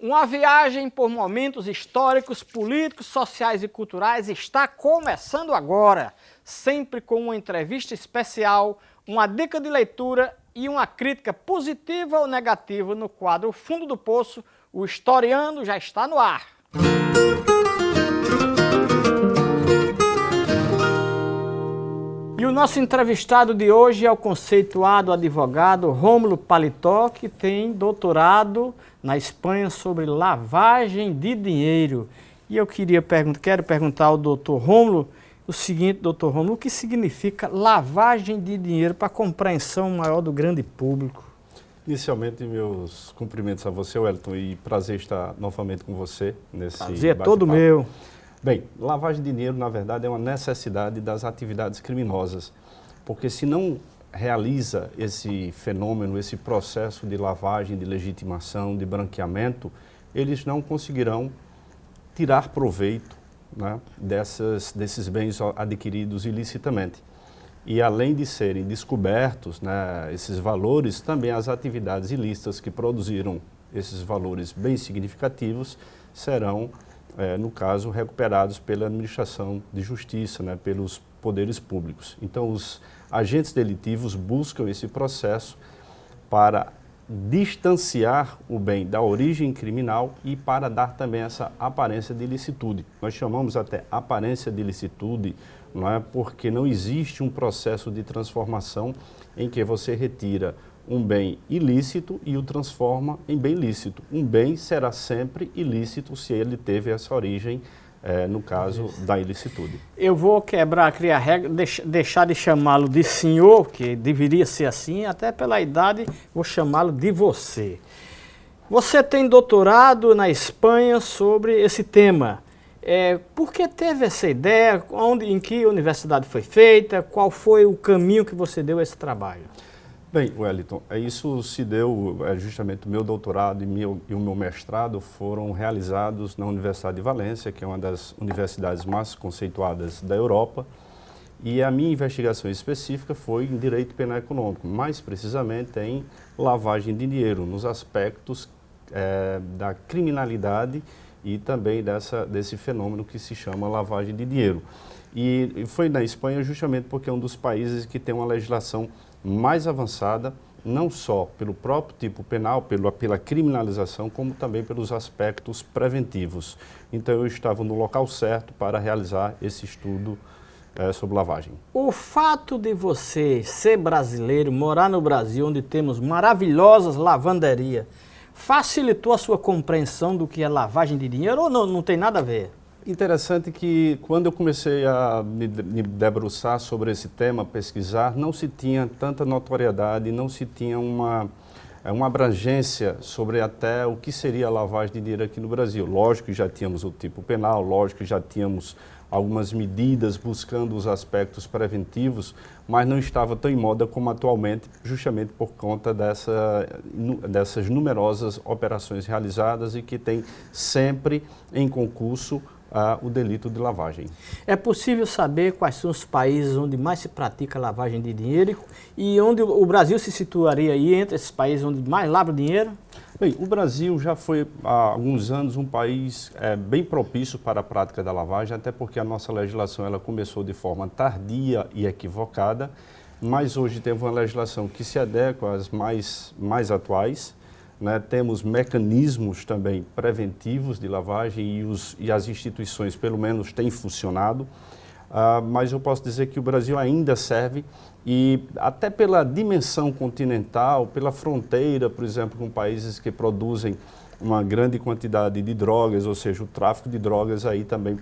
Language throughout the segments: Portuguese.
Uma viagem por momentos históricos, políticos, sociais e culturais está começando agora, sempre com uma entrevista especial, uma dica de leitura e uma crítica positiva ou negativa no quadro Fundo do Poço, o Historiando já está no ar. E o nosso entrevistado de hoje é o conceituado advogado Rômulo Paletó, que tem doutorado na Espanha sobre lavagem de dinheiro. E eu queria perguntar, quero perguntar ao doutor Rômulo o seguinte, doutor Rômulo, o que significa lavagem de dinheiro para compreensão maior do grande público? Inicialmente, meus cumprimentos a você, Wellington, e prazer estar novamente com você nesse Prazer é todo meu. Bem, lavagem de dinheiro, na verdade, é uma necessidade das atividades criminosas, porque se não realiza esse fenômeno, esse processo de lavagem, de legitimação, de branqueamento, eles não conseguirão tirar proveito né, dessas, desses bens adquiridos ilicitamente. E além de serem descobertos né, esses valores, também as atividades ilícitas que produziram esses valores bem significativos serão, é, no caso, recuperados pela administração de justiça, né, pelos poderes públicos. Então, os agentes delitivos buscam esse processo para distanciar o bem da origem criminal e para dar também essa aparência de ilicitude. Nós chamamos até aparência de ilicitude, não é? porque não existe um processo de transformação em que você retira um bem ilícito e o transforma em bem lícito. Um bem será sempre ilícito se ele teve essa origem é, no caso Isso. da ilicitude. Eu vou quebrar, criar regra, deix, deixar de chamá-lo de senhor, que deveria ser assim, até pela idade, vou chamá-lo de você. Você tem doutorado na Espanha sobre esse tema. É, por que teve essa ideia? Onde, em que universidade foi feita? Qual foi o caminho que você deu a esse trabalho? Bem, Wellington, é, isso se deu, é, justamente o meu doutorado e, meu, e o meu mestrado foram realizados na Universidade de Valência, que é uma das universidades mais conceituadas da Europa, e a minha investigação específica foi em direito penal econômico, mais precisamente em lavagem de dinheiro, nos aspectos é, da criminalidade e também dessa, desse fenômeno que se chama lavagem de dinheiro. E foi na Espanha justamente porque é um dos países que tem uma legislação mais avançada, não só pelo próprio tipo penal, pela, criminalização, como também pelos aspectos preventivos. Então eu estava no local certo para realizar esse estudo é, sobre lavagem. O fato de você ser brasileiro, morar no Brasil, onde temos maravilhosas lavanderias, facilitou a sua compreensão do que é lavagem de dinheiro ou não, não tem nada a ver? Interessante que quando eu comecei a me debruçar sobre esse tema, pesquisar, não se tinha tanta notoriedade, não se tinha uma, é, uma abrangência sobre até o que seria lavagem de dinheiro aqui no Brasil. Lógico que já tínhamos o tipo penal, lógico que já tínhamos algumas medidas buscando os aspectos preventivos, mas não estava tão em moda como atualmente, justamente por conta dessa, dessas numerosas operações realizadas e que tem sempre em concurso o delito de lavagem. É possível saber quais são os países onde mais se pratica lavagem de dinheiro e onde o Brasil se situaria aí entre esses países onde mais lava dinheiro? Bem, o Brasil já foi há alguns anos um país é, bem propício para a prática da lavagem, até porque a nossa legislação ela começou de forma tardia e equivocada, mas hoje temos uma legislação que se adequa às mais, mais atuais, né, temos mecanismos também preventivos de lavagem e, os, e as instituições, pelo menos, têm funcionado. Uh, mas eu posso dizer que o Brasil ainda serve e até pela dimensão continental, pela fronteira, por exemplo, com países que produzem uma grande quantidade de drogas, ou seja, o tráfico de drogas aí também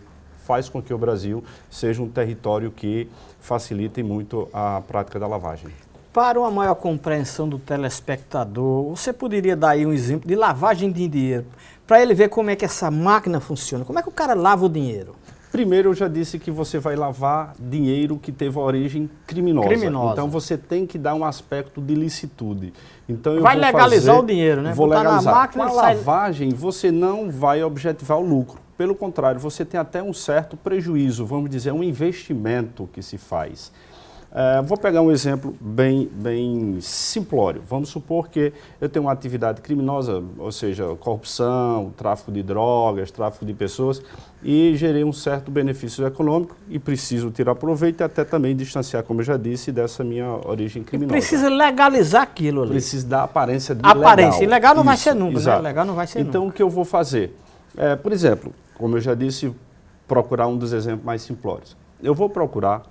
faz com que o Brasil seja um território que facilite muito a prática da lavagem. Para uma maior compreensão do telespectador, você poderia dar aí um exemplo de lavagem de dinheiro, para ele ver como é que essa máquina funciona. Como é que o cara lava o dinheiro? Primeiro, eu já disse que você vai lavar dinheiro que teve origem criminosa. criminosa. Então, você tem que dar um aspecto de licitude. Então, vai legalizar fazer, o dinheiro, né? Vou Botar legalizar. Na máquina, Com a lavagem, você não vai objetivar o lucro. Pelo contrário, você tem até um certo prejuízo, vamos dizer, um investimento que se faz. É, vou pegar um exemplo bem, bem simplório. Vamos supor que eu tenho uma atividade criminosa, ou seja, corrupção, tráfico de drogas, tráfico de pessoas, e gerei um certo benefício econômico e preciso tirar proveito e até também distanciar, como eu já disse, dessa minha origem criminosa. E precisa legalizar aquilo ali. Precisa dar aparência de aparência. legal. Ilegal não Isso, vai ser nunca, né? Legal não vai ser Então, nunca. o que eu vou fazer? É, por exemplo, como eu já disse, procurar um dos exemplos mais simplórios. Eu vou procurar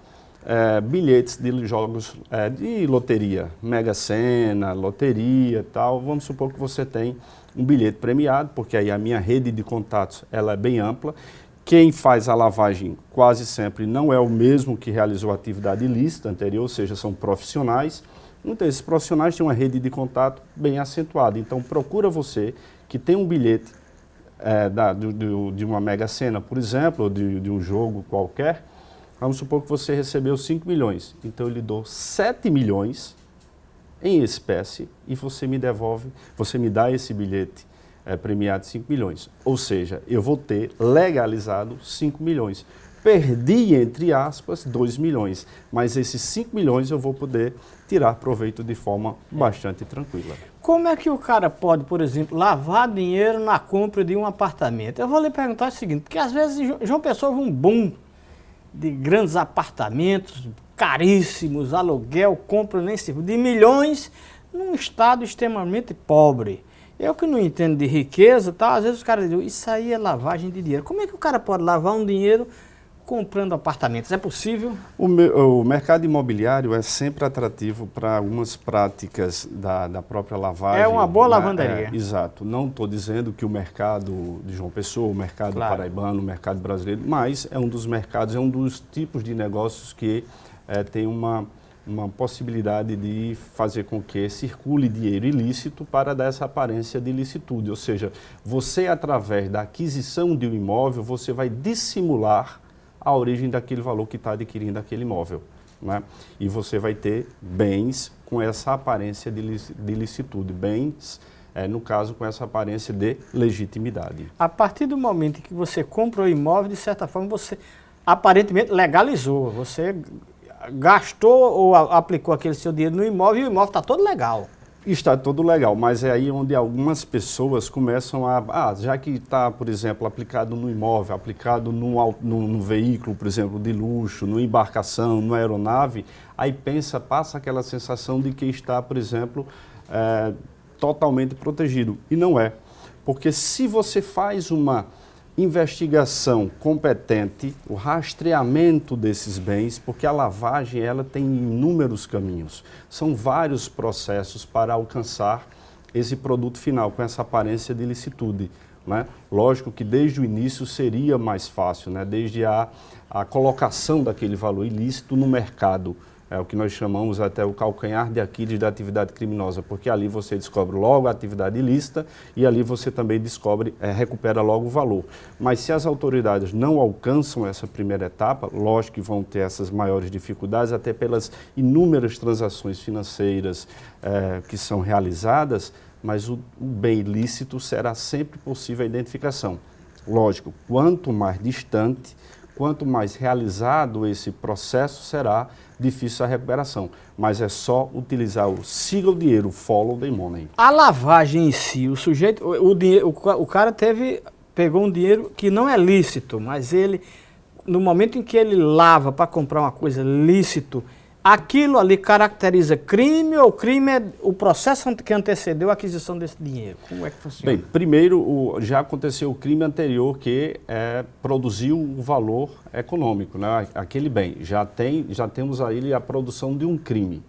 é, bilhetes de jogos é, de loteria, Mega Sena, loteria e tal. Vamos supor que você tem um bilhete premiado, porque aí a minha rede de contatos ela é bem ampla. Quem faz a lavagem quase sempre não é o mesmo que realizou a atividade ilícita anterior, ou seja, são profissionais. Então, esses profissionais têm uma rede de contato bem acentuada. Então, procura você que tem um bilhete é, da, do, do, de uma mega sena, por exemplo, ou de, de um jogo qualquer, vamos supor que você recebeu 5 milhões. Então, eu lhe dou 7 milhões em espécie e você me devolve, você me dá esse bilhete é, premiado de 5 milhões. Ou seja, eu vou ter legalizado 5 milhões. Perdi, entre aspas, 2 milhões, mas esses 5 milhões eu vou poder tirar proveito de forma bastante tranquila. Como é que o cara pode, por exemplo, lavar dinheiro na compra de um apartamento? Eu vou lhe perguntar o seguinte, porque às vezes João Pessoa houve um boom de grandes apartamentos, caríssimos, aluguel, compra nem se de milhões, num estado extremamente pobre. Eu que não entendo de riqueza, tá? às vezes os caras dizem, isso aí é lavagem de dinheiro. Como é que o cara pode lavar um dinheiro comprando apartamentos? É possível? O, me, o mercado imobiliário é sempre atrativo para algumas práticas da, da, própria lavagem. É uma boa lavanderia. É, exato. Não estou dizendo que o mercado de João Pessoa, o mercado claro. paraibano, o mercado brasileiro, mas é um dos mercados, é um dos tipos de negócios que é, tem uma, uma possibilidade de fazer com que circule dinheiro ilícito para dar essa aparência de ilicitude. Ou seja, você, através da aquisição de um imóvel, você vai dissimular a origem daquele valor que está adquirindo aquele imóvel. Né? E você vai ter bens com essa aparência de, de ilicitude, bens, é, no caso, com essa aparência de legitimidade. A partir do momento que você compra o imóvel, de certa forma, você aparentemente legalizou, você gastou ou aplicou aquele seu dinheiro no imóvel e o imóvel está todo legal. Está todo legal, mas é aí onde algumas pessoas começam a... Ah, já que está, por exemplo, aplicado no imóvel, aplicado no, no, no, veículo, por exemplo, de luxo, numa embarcação, numa aeronave, aí pensa, passa aquela sensação de que está, por exemplo, é, totalmente protegido. E não é. Porque se você faz uma investigação competente, o rastreamento desses bens, porque a lavagem ela tem inúmeros caminhos. São vários processos para alcançar esse produto final, com essa aparência de ilicitude. Né? Lógico que desde o início seria mais fácil, né? desde a, a colocação daquele valor ilícito no mercado, é o que nós chamamos até o calcanhar de Aquiles da atividade criminosa, porque ali você descobre logo a atividade ilícita e ali você também descobre, é, recupera logo o valor. Mas se as autoridades não alcançam essa primeira etapa, lógico que vão ter essas maiores dificuldades, até pelas inúmeras transações financeiras é, que são realizadas, mas o, o bem ilícito será sempre possível a identificação. Lógico, quanto mais distante, quanto mais realizado esse processo será, difícil a recuperação. Mas é só utilizar o siga o dinheiro, follow the money. A lavagem em si, o sujeito, o, o, o cara teve, pegou um dinheiro que não é lícito, mas ele, no momento em que ele lava para comprar uma coisa lícito, aquilo ali caracteriza crime ou crime é o processo que antecedeu a aquisição desse dinheiro? Como é que funciona? Bem, primeiro o, já aconteceu o crime anterior que é, produziu o valor econômico, né? aquele bem. Já, tem, já temos aí a produção de um crime.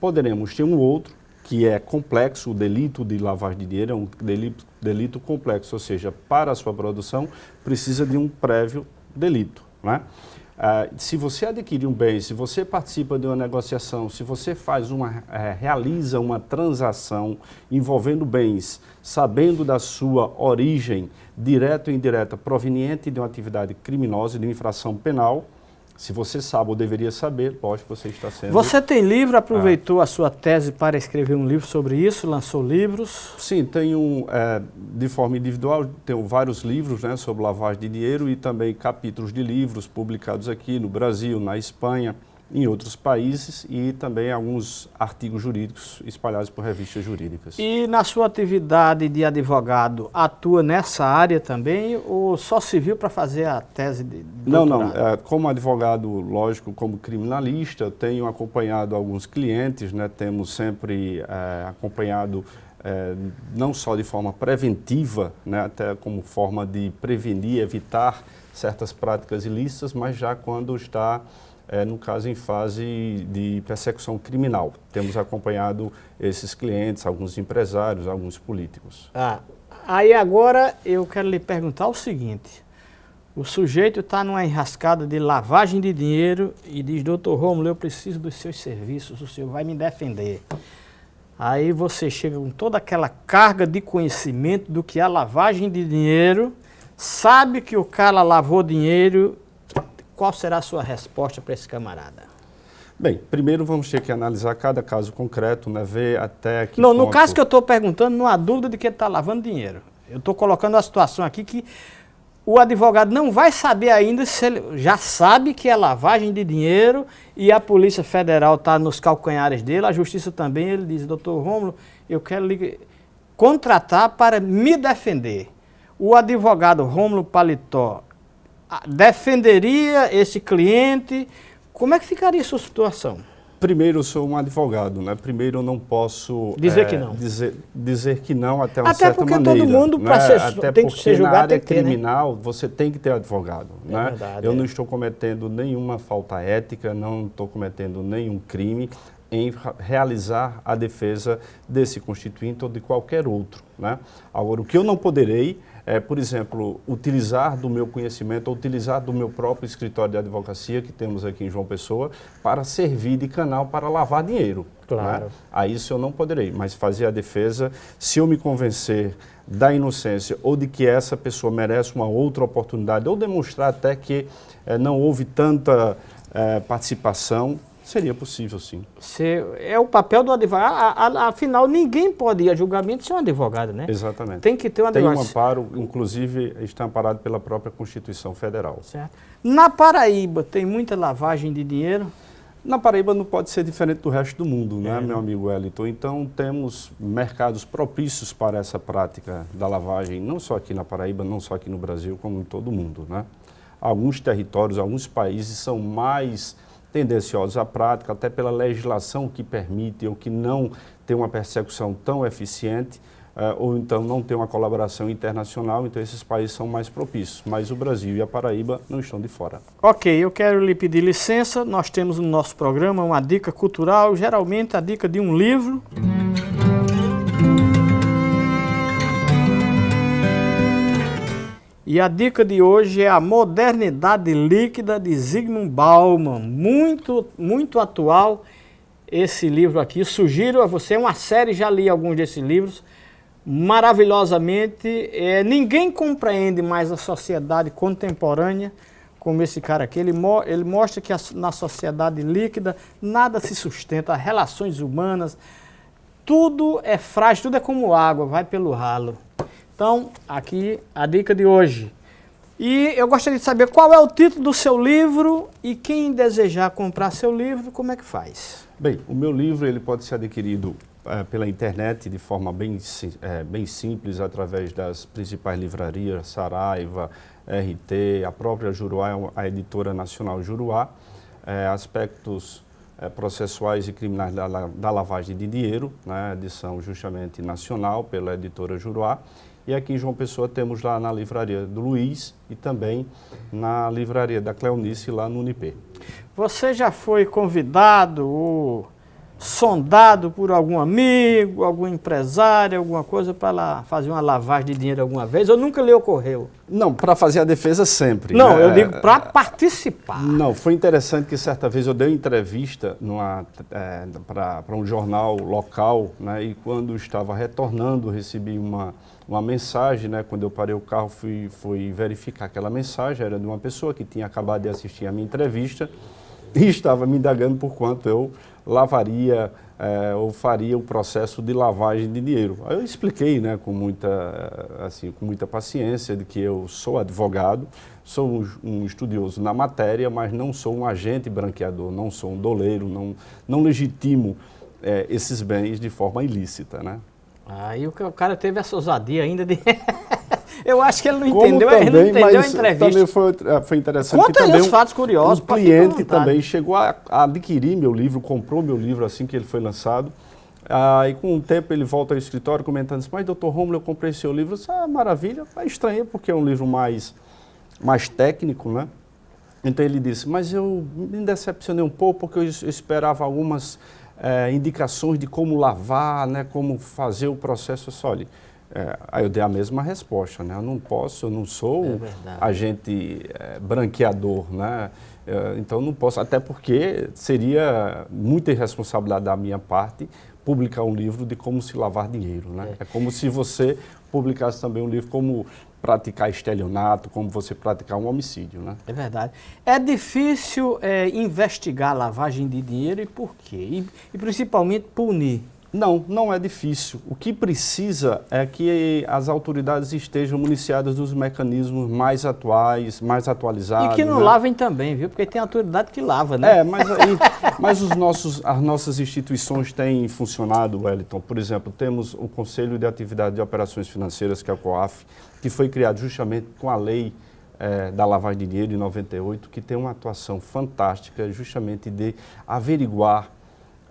Poderemos ter um outro que é complexo, o delito de lavagem de dinheiro é um delito, delito complexo, ou seja, para a sua produção precisa de um prévio delito. Né? Uh, se você adquire um bem, se você participa de uma negociação, se você faz uma, uh, realiza uma transação envolvendo bens, sabendo da sua origem, direta ou indireta, proveniente de uma atividade criminosa, de uma infração penal, se você sabe ou deveria saber, lógico, você está sendo... Você tem livro, aproveitou ah. a sua tese para escrever um livro sobre isso, lançou livros? Sim, tenho, é, de forma individual, tenho vários livros né, sobre lavagem de dinheiro e também capítulos de livros publicados aqui no Brasil, na Espanha, em outros países e também alguns artigos jurídicos espalhados por revistas jurídicas. E na sua atividade de advogado, atua nessa área também ou só serviu para fazer a tese de doutorado? Não, não. É, como advogado, lógico, como criminalista, tenho acompanhado alguns clientes, né, temos sempre é, acompanhado é, não só de forma preventiva, né, até como forma de prevenir, evitar certas práticas ilícitas, mas já quando está é, no caso em fase de persecução criminal. Temos acompanhado esses clientes, alguns empresários, alguns políticos. Ah, aí agora eu quero lhe perguntar o seguinte, o sujeito está numa enrascada de lavagem de dinheiro e diz, doutor Romulo, eu preciso dos seus serviços, o senhor vai me defender. Aí você chega com toda aquela carga de conhecimento do que é lavagem de dinheiro, sabe que o cara lavou dinheiro qual será a sua resposta para esse camarada? Bem, primeiro vamos ter que analisar cada caso concreto, né, ver até que Não, ponto... no caso que eu estou perguntando, não há dúvida de que ele está lavando dinheiro. Eu estou colocando a situação aqui que o advogado não vai saber ainda se ele já sabe que é lavagem de dinheiro e a Polícia Federal está nos calcanhares dele, a Justiça também, ele diz, doutor Rômulo, eu quero lhe contratar para me defender. O advogado Rômulo Paletó defenderia esse cliente? Como é que ficaria a sua situação? Primeiro, eu sou um advogado, né? Primeiro, eu não posso... Dizer é, que não. Dizer, dizer que não até uma até certa maneira. Até porque todo mundo, né? ser, até tem que ser julgado, na área que ter, criminal, né? você tem que ter advogado, é né? Verdade, eu é. não estou cometendo nenhuma falta ética, não estou cometendo nenhum crime em realizar a defesa desse constituinte ou de qualquer outro, né? Agora, o que eu não poderei é, por exemplo, utilizar do meu conhecimento, utilizar do meu próprio escritório de advocacia, que temos aqui em João Pessoa, para servir de canal para lavar dinheiro. Claro. Né? Aí isso eu não poderei, mas fazer a defesa, se eu me convencer da inocência ou de que essa pessoa merece uma outra oportunidade, ou demonstrar até que é, não houve tanta é, participação, Seria possível, sim. Se, é o papel do advogado. Afinal, ninguém pode ir a julgamento sem um advogado, né? Exatamente. Tem que ter um advogado. Tem um amparo, inclusive está amparado pela própria Constituição Federal. Certo. Na Paraíba, tem muita lavagem de dinheiro? Na Paraíba não pode ser diferente do resto do mundo, né, é. meu amigo Wellington? Então, temos mercados propícios para essa prática da lavagem, não só aqui na Paraíba, não só aqui no Brasil, como em todo o mundo, né? Alguns territórios, alguns países são mais tendenciosos à prática, até pela legislação que permite ou que não tem uma persecução tão eficiente, uh, ou então não tem uma colaboração internacional, então esses países são mais propícios. Mas o Brasil e a Paraíba não estão de fora. Ok, eu quero lhe pedir licença, nós temos no nosso programa uma dica cultural, geralmente a dica de um livro. E a dica de hoje é a modernidade líquida de Zygmunt Bauman, muito, muito atual esse livro aqui. Sugiro a você uma série, já li alguns desses livros, maravilhosamente. É, ninguém compreende mais a sociedade contemporânea como esse cara aqui. Ele, mo ele mostra que a, na sociedade líquida nada se sustenta, relações humanas, tudo é frágil, tudo é como água, vai pelo ralo. Então, aqui a dica de hoje. E eu gostaria de saber qual é o título do seu livro e quem desejar comprar seu livro, como é que faz? Bem, o meu livro ele pode ser adquirido é, pela internet de forma bem, é, bem simples, através das principais livrarias, Saraiva, RT, a própria Juruá, a editora nacional Juruá, é, aspectos processuais e criminais da, da lavagem de dinheiro, né, edição justamente nacional pela editora Juruá, e aqui em João Pessoa temos lá na livraria do Luiz e também na livraria da Cleonice lá no Unip. Você já foi convidado ou sondado por algum amigo, algum empresário, alguma coisa para lá fazer uma lavagem de dinheiro alguma vez? Ou nunca lhe ocorreu? Não, para fazer a defesa sempre. Não, né? eu digo para participar. Não, foi interessante que certa vez eu dei uma entrevista é, para um jornal local, né, e quando estava retornando recebi uma uma mensagem, né? Quando eu parei o carro, fui, fui verificar aquela mensagem, era de uma pessoa que tinha acabado de assistir a minha entrevista e estava me indagando por quanto eu lavaria é, ou faria o processo de lavagem de dinheiro. Eu expliquei né, com, muita, assim, com muita paciência de que eu sou advogado, sou um, um estudioso na matéria, mas não sou um agente branqueador, não sou um doleiro, não, não legitimo é, esses bens de forma ilícita. Né? Aí o cara teve essa ousadia ainda de... Eu acho que ele não entendeu, também, ele não entendeu a entrevista. Também foi, é, foi interessante. Conta aí os fatos curiosos. O cliente também chegou a, a, adquirir meu livro, comprou meu livro assim que ele foi lançado. Aí com um tempo ele volta ao escritório comentando assim, mas doutor Romulo, eu comprei seu livro. Eu disse, ah, maravilha. É estranho porque é um livro mais, mais técnico, né? Então ele disse, mas eu me decepcionei um pouco porque eu esperava algumas é, indicações de como lavar, né, como fazer o processo. Olha, é, aí eu dei a mesma resposta, né? Eu não posso, eu não sou é agente é, branqueador, né? É, então não posso, até porque seria muita irresponsabilidade da minha parte publicar um livro de como se lavar dinheiro, né? É, é como se você publicasse também um livro como praticar estelionato, como você praticar um homicídio, né? É verdade. É difícil é, investigar lavagem de dinheiro e por quê? E, e principalmente punir. Não, não é difícil. O que precisa é que as autoridades estejam municiadas dos mecanismos mais atuais, mais atualizados. E que não né? lavem também, viu? Porque tem autoridade que lava, né? É, mas, mas os nossos, as nossas instituições têm funcionado, Wellington. Por exemplo, temos o Conselho de Atividade de Operações Financeiras, que é o COAF, que foi criado justamente com a lei é, da lavagem de dinheiro de 98, que tem uma atuação fantástica justamente de averiguar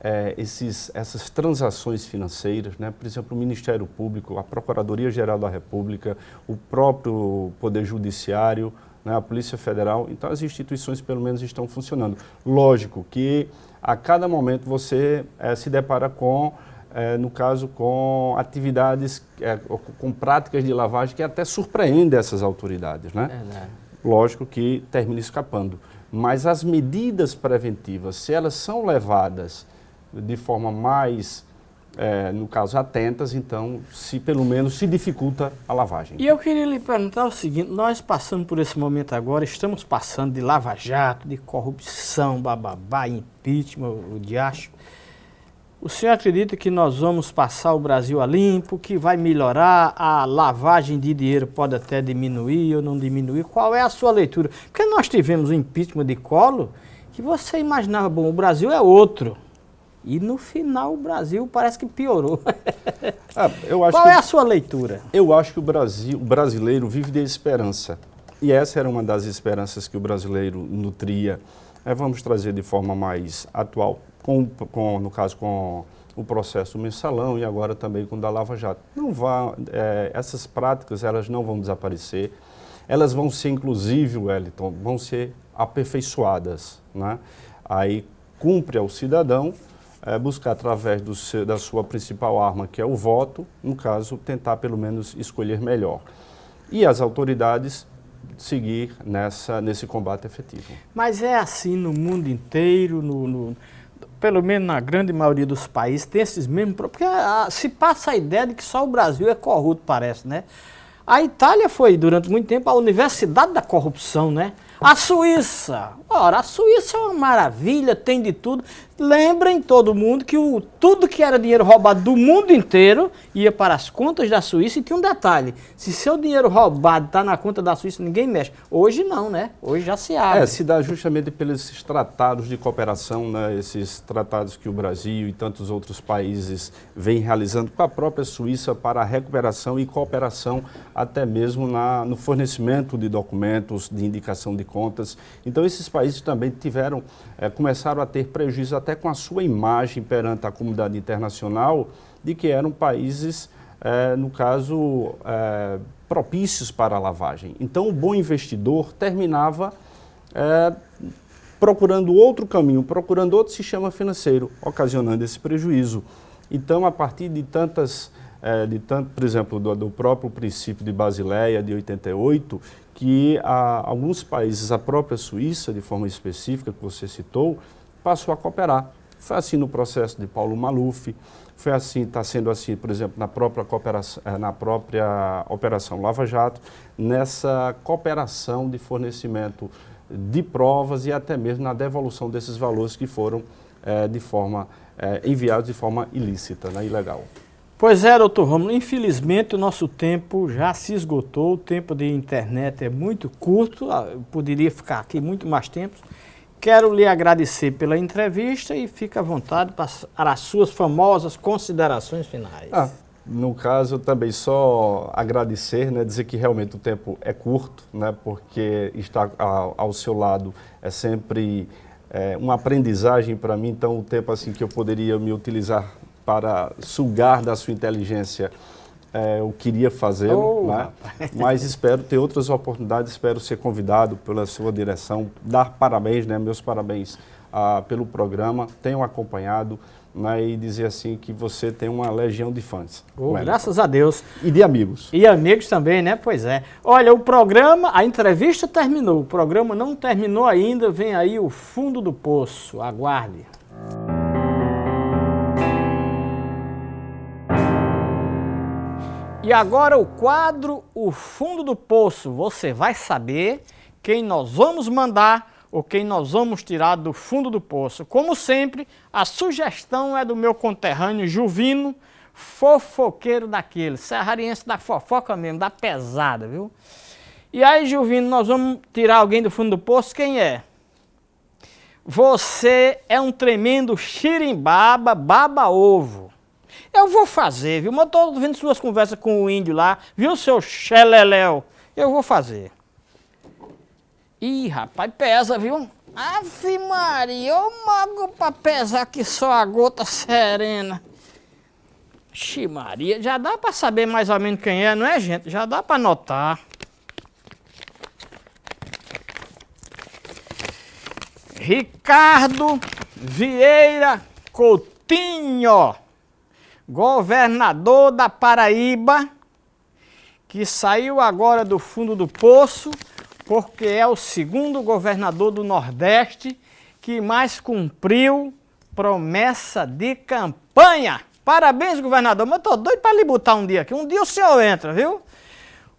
é, esses, essas transações financeiras, né? por exemplo, o Ministério Público, a Procuradoria-Geral da República, o próprio Poder Judiciário, né? a Polícia Federal. Então, as instituições, pelo menos, estão funcionando. Lógico que a cada momento você é, se depara com, é, no caso, com atividades, é, com práticas de lavagem que até surpreendem essas autoridades. Né? Lógico que termina escapando. Mas as medidas preventivas, se elas são levadas de forma mais, é, no caso, atentas, então, se pelo menos se dificulta a lavagem. E eu queria lhe perguntar o seguinte, nós passando por esse momento agora, estamos passando de lava-jato, de corrupção, bababá, impeachment, o diacho. O senhor acredita que nós vamos passar o Brasil a limpo, que vai melhorar, a lavagem de dinheiro pode até diminuir ou não diminuir? Qual é a sua leitura? Porque nós tivemos o impeachment de colo que você imaginava, bom, o Brasil é outro. E no final o Brasil parece que piorou. Ah, Qual é a sua leitura? Eu acho que o Brasil, o brasileiro vive de esperança. E essa era uma das esperanças que o brasileiro nutria. É, vamos trazer de forma mais atual, com, com, no caso com o processo mensalão e agora também com o da Lava Jato. Não vá, é, essas práticas elas não vão desaparecer. Elas vão ser, inclusive, Wellington, vão ser aperfeiçoadas. Né? Aí cumpre ao cidadão é, buscar através seu, da sua principal arma, que é o voto, no caso, tentar pelo menos escolher melhor. E as autoridades seguir nessa, nesse combate efetivo. Mas é assim no mundo inteiro, no, no pelo menos na grande maioria dos países, tem esses mesmos Porque a, se passa a ideia de que só o Brasil é corrupto, parece, né? A Itália foi, durante muito tempo, a universidade da corrupção, né? A Suíça, ora, a Suíça é uma maravilha, tem de tudo. Lembrem todo mundo que o, tudo que era dinheiro roubado do mundo inteiro ia para as contas da Suíça e tinha um detalhe, se seu dinheiro roubado está na conta da Suíça, ninguém mexe. Hoje não, né? Hoje já se abre. É, se dá justamente pelos tratados de cooperação, né? esses tratados que o Brasil e tantos outros países vêm realizando com a própria Suíça para a recuperação e cooperação até mesmo na, no fornecimento de documentos, de indicação de contas. Então esses países também tiveram, é, começaram a ter prejuízo até com a sua imagem perante a comunidade internacional de que eram países, é, no caso, é, propícios para a lavagem. Então, o bom investidor terminava é, procurando outro caminho, procurando outro sistema financeiro, ocasionando esse prejuízo. Então, a partir de tantas, de tanto, por exemplo, do, do, próprio princípio de Basileia de 88, que a, alguns países, a própria Suíça, de forma específica, que você citou, passou a cooperar. Foi assim no processo de Paulo Maluf, foi assim, está sendo assim, por exemplo, na própria, cooperação, eh, na própria Operação Lava Jato, nessa cooperação de fornecimento de provas e até mesmo na devolução desses valores que foram é, de forma é, enviados de forma ilícita, né, ilegal. Pois é, doutor Romulo, infelizmente o nosso tempo já se esgotou, o tempo de internet é muito curto, ah, poderia ficar aqui muito mais tempo. Quero lhe agradecer pela entrevista e fique à vontade para as suas famosas considerações finais. Ah, no caso, também só agradecer, né, dizer que realmente o tempo é curto, né, porque estar ao, ao seu lado é sempre é, uma aprendizagem para mim, então o tempo assim que eu poderia me utilizar para sugar da sua inteligência, é, eu queria fazê-lo, oh, né? mas espero ter outras oportunidades, espero ser convidado pela sua direção, dar parabéns, né, meus parabéns ah, pelo programa, tenham acompanhado né, e dizer assim que você tem uma legião de fãs. Oh, graças a Deus. E de amigos. E amigos também, né? Pois é. Olha, o programa, a entrevista terminou, o programa não terminou ainda, vem aí o fundo do poço, aguarde. E agora o quadro O Fundo do Poço. Você vai saber quem nós vamos mandar ou quem nós vamos tirar do fundo do poço. Como sempre, a sugestão é do meu conterrâneo Juvino, fofoqueiro daquele, serrariense da fofoca mesmo, da pesada, viu? E aí, Juvino, nós vamos tirar alguém do fundo do poço, quem é? Você é um tremendo xirimbaba, baba-ovo. Eu vou fazer, viu? Mas eu tô vendo suas conversas com o índio lá, viu, seu xeleléu? Eu vou fazer. Ih, rapaz, pesa, viu? Ave Maria, ô mago pra pesar que só a gota serena. Xi Maria, já dá pra saber mais ou menos quem é, não é, gente? Já dá pra notar. Ricardo Vieira Coutinho governador da Paraíba, que saiu agora do fundo do poço, porque é o segundo governador do Nordeste que mais cumpriu promessa de campanha. Parabéns, governador, mas eu tô doido para lhe botar um dia aqui. Um dia o senhor entra, viu?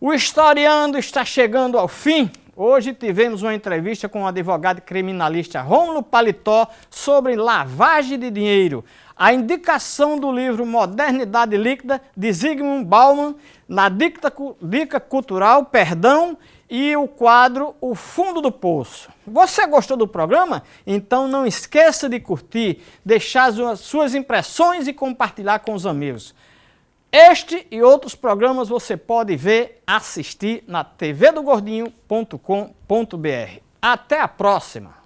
O historiando está chegando ao fim. Hoje tivemos uma entrevista com o advogado criminalista Rômulo Paletó sobre lavagem de dinheiro a indicação do livro Modernidade Líquida, de Zygmunt Bauman, na Dica, Dica Cultural, Perdão, e o quadro O Fundo do Poço. Você gostou do programa? Então não esqueça de curtir, deixar as suas impressões e compartilhar com os amigos. Este e outros programas você pode ver, assistir na tvdogordinho.com.br. Até a próxima!